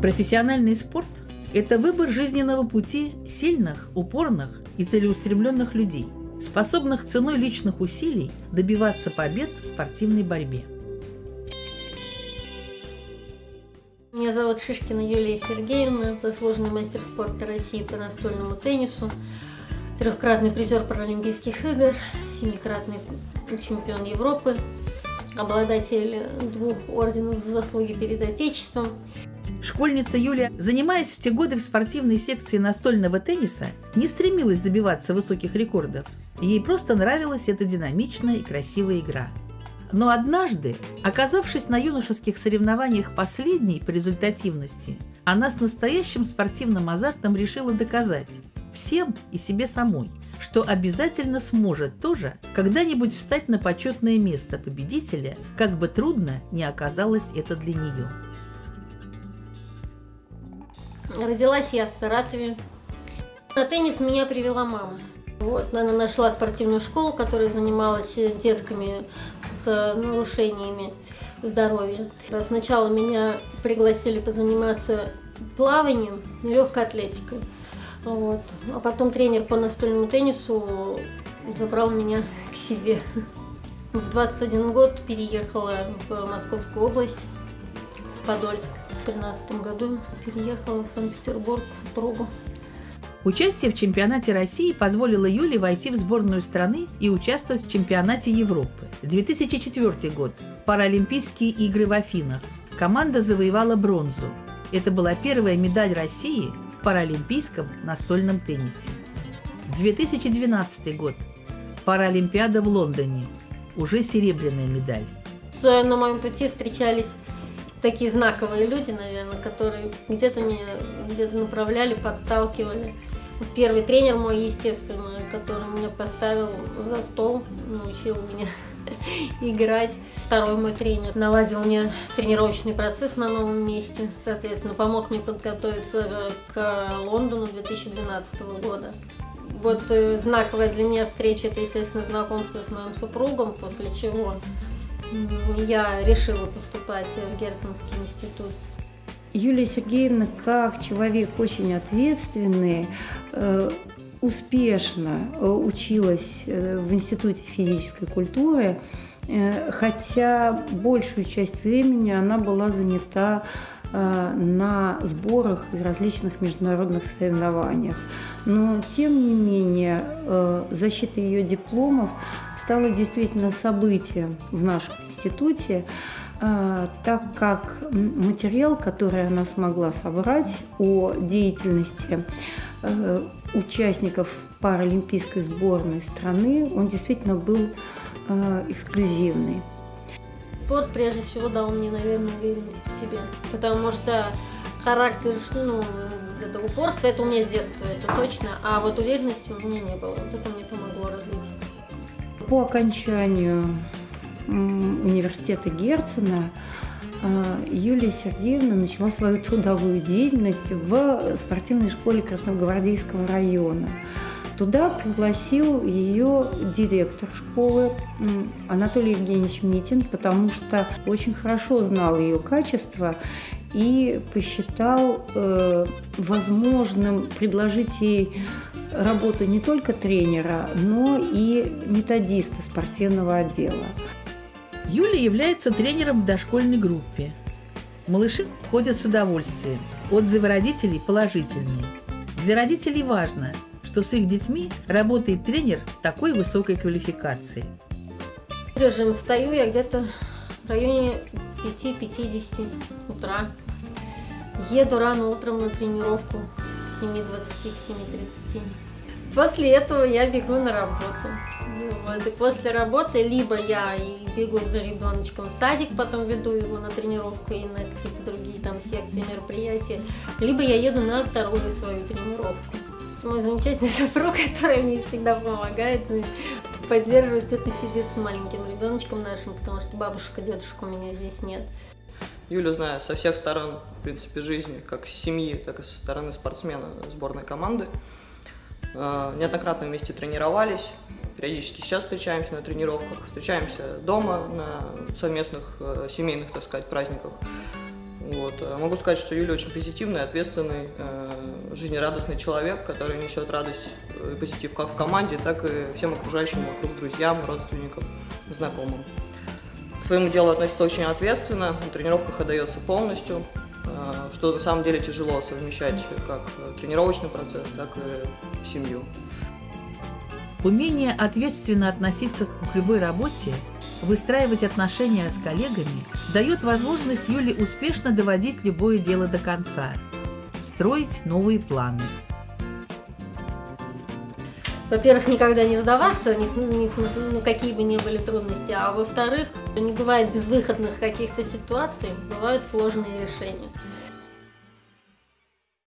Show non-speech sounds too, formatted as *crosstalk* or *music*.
Профессиональный спорт – это выбор жизненного пути сильных, упорных и целеустремленных людей, способных ценой личных усилий добиваться побед в спортивной борьбе. Меня зовут Шишкина Юлия Сергеевна, заслуженный мастер спорта России по настольному теннису, трехкратный призер Паралимпийских игр, семикратный чемпион Европы, обладатель двух орденов за заслуги перед Отечеством. Школьница Юля, занимаясь в те годы в спортивной секции настольного тенниса, не стремилась добиваться высоких рекордов. Ей просто нравилась эта динамичная и красивая игра – но однажды, оказавшись на юношеских соревнованиях последней по результативности, она с настоящим спортивным азартом решила доказать всем и себе самой, что обязательно сможет тоже когда-нибудь встать на почетное место победителя, как бы трудно не оказалось это для нее. Родилась я в Саратове. На теннис меня привела мама. Вот, она нашла спортивную школу, которая занималась детками с нарушениями здоровья. Сначала меня пригласили позаниматься плаванием, легкой атлетикой. Вот. А потом тренер по настольному теннису забрал меня *laughs* к себе. В 21 год переехала в Московскую область, в Подольск. В 2013 году переехала в Санкт-Петербург к супругу. Участие в чемпионате России позволило Юле войти в сборную страны и участвовать в чемпионате Европы. 2004 год. Паралимпийские игры в Афинах. Команда завоевала бронзу. Это была первая медаль России в паралимпийском настольном теннисе. 2012 год. Паралимпиада в Лондоне. Уже серебряная медаль. На моем пути встречались такие знаковые люди, наверное, которые где-то меня где-то направляли, подталкивали. Первый тренер мой, естественно, который меня поставил за стол, научил меня *laughs* играть. Второй мой тренер наладил мне тренировочный процесс на новом месте, соответственно, помог мне подготовиться э, к Лондону 2012 года. Вот э, знаковая для меня встреча, это, естественно, знакомство с моим супругом, после чего я решила поступать в Герценский институт. Юлия Сергеевна, как человек очень ответственный, э, успешно э, училась э, в Институте физической культуры, хотя большую часть времени она была занята на сборах и различных международных соревнованиях. Но, тем не менее, защита ее дипломов стала действительно событием в нашем институте. А, так как материал, который она смогла собрать о деятельности э, участников паралимпийской сборной страны, он действительно был э, эксклюзивный. Спорт прежде всего дал мне, наверное, уверенность в себе, потому что характер, ну, это упорство, это у меня с детства, это точно, а вот уверенности у меня не было, вот это мне помогло развить. По окончанию университета Герцена а, Юлия Сергеевна начала свою *laughs* трудовую деятельность в спортивной школе Красногвардейского района. Туда пригласил ее директор школы Анатолий Евгеньевич Митин, потому что очень хорошо знал ее качество и посчитал э, возможным предложить ей работу не только тренера, но и методиста спортивного отдела. Юля является тренером в дошкольной группе. Малыши ходят с удовольствием. Отзывы родителей положительные. Для родителей важно, что с их детьми работает тренер такой высокой квалификации. Режим встаю я где-то в районе 5-50 утра. Еду рано утром на тренировку с 7.20 к 7.30. После этого я бегу на работу. Вот, и после работы либо я и бегу за ребеночком в садик, потом веду его на тренировку и на какие-то другие там секции, мероприятия, либо я еду на вторую свою тренировку. Мой замечательный *laughs* супруг, который мне всегда помогает, поддерживает это, сидит с маленьким ребеночком нашим, потому что бабушка, дедушка у меня здесь нет. Юлю знаю со всех сторон, в принципе, жизни, как с семьи, так и со стороны спортсмена сборной команды. Э, неоднократно вместе тренировались, периодически сейчас встречаемся на тренировках, встречаемся дома на совместных э, семейных, так сказать, праздниках. Вот. Могу сказать, что Юля очень позитивный, ответственный, жизнерадостный человек, который несет радость и позитив как в команде, так и всем окружающим вокруг, друзьям, родственникам, знакомым. К своему делу относится очень ответственно, на тренировках отдается полностью, что на самом деле тяжело совмещать как тренировочный процесс, так и семью. Умение ответственно относиться к любой работе, выстраивать отношения с коллегами дает возможность Юле успешно доводить любое дело до конца, строить новые планы. Во-первых, никогда не сдаваться, не, не, ну, какие бы ни были трудности, а во-вторых, не бывает безвыходных каких-то ситуаций, бывают сложные решения.